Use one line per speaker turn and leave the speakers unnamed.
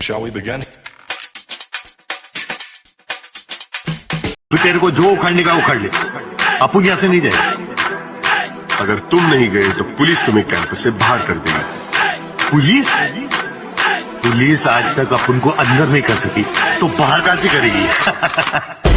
Shall we begin?
तो तेरे को जो उखाड़ने का उखाड़ ले। अपन यहाँ से नहीं जाए
अगर तुम नहीं गए तो पुलिस तुम्हें कैंपस से बाहर कर देगी।
पुलिस? पुलिस आज तक अपन को अंदर नहीं कर सकी तो बाहर कैसे करेगी?